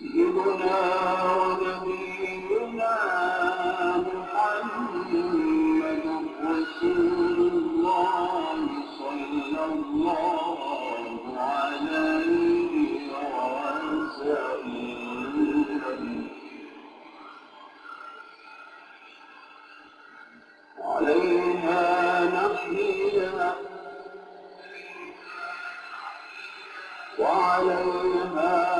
سيدنا ونبينا محمد رسول الله صلى الله عليه وسلم. نحيا وعليها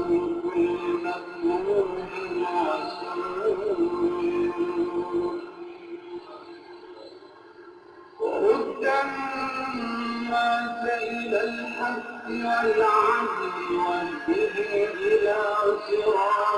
الناس إلى الحق والعدل والبر إلى صراط